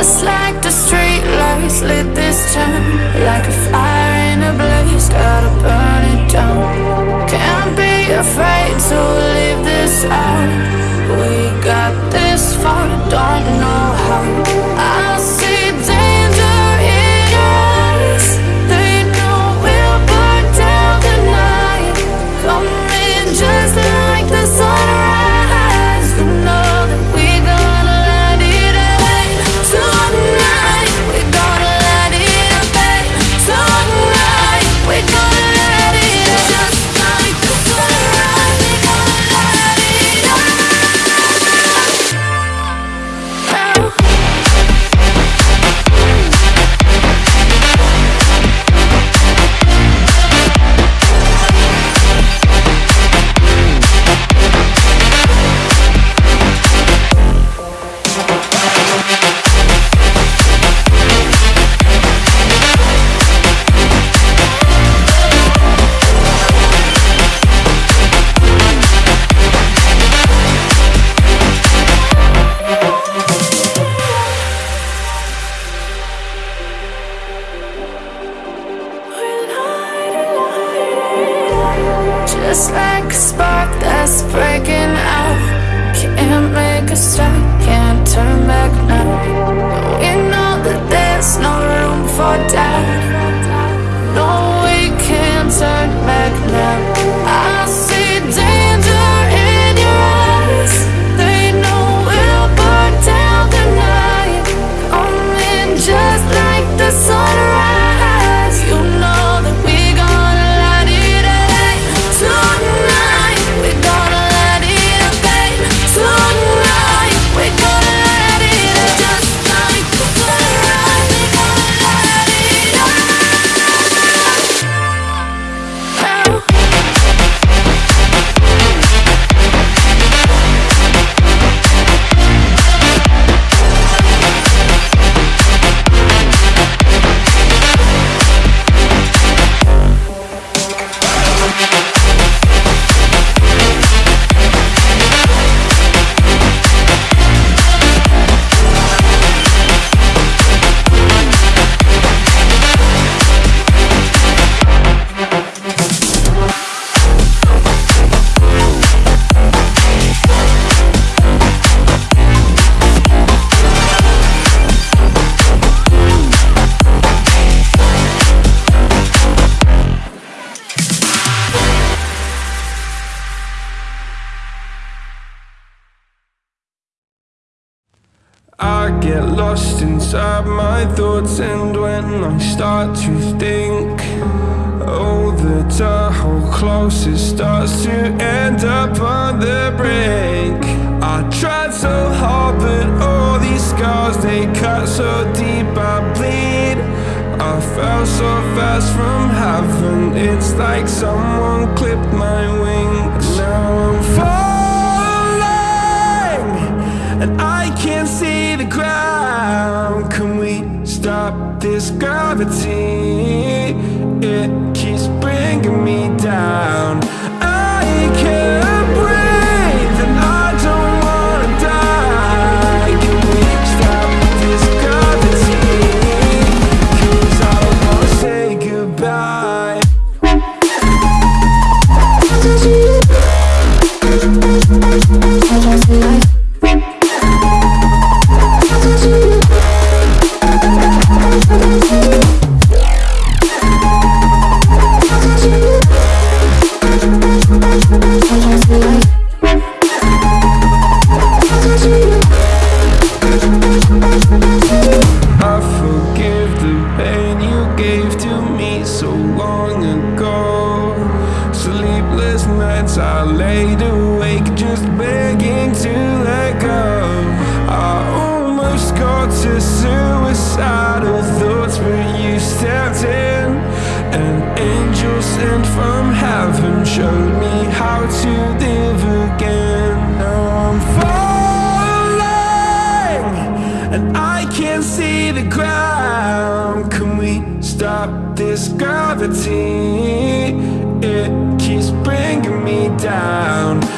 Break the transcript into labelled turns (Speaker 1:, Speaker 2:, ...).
Speaker 1: Just like the street lights lit this town Like a fire in a blaze, gotta burn it down. Can't be afraid to leave this out. We got this far, don't know how
Speaker 2: lost inside my thoughts and when I start to think Oh, the tunnel close, it starts to end up on the brink. I tried so hard but all these scars, they cut so deep I bleed. I fell so fast from heaven, it's like someone clipped my wings. Now I'm falling and I can't see the ground. Can we stop this gravity? It keeps bringing me down. Nights I laid awake just begging to let go. I almost got to suicidal thoughts, but you stepped in. An angel sent from heaven showed me how to live again. Now I'm falling and I can't see the ground. Can we stop this gravity? Me down.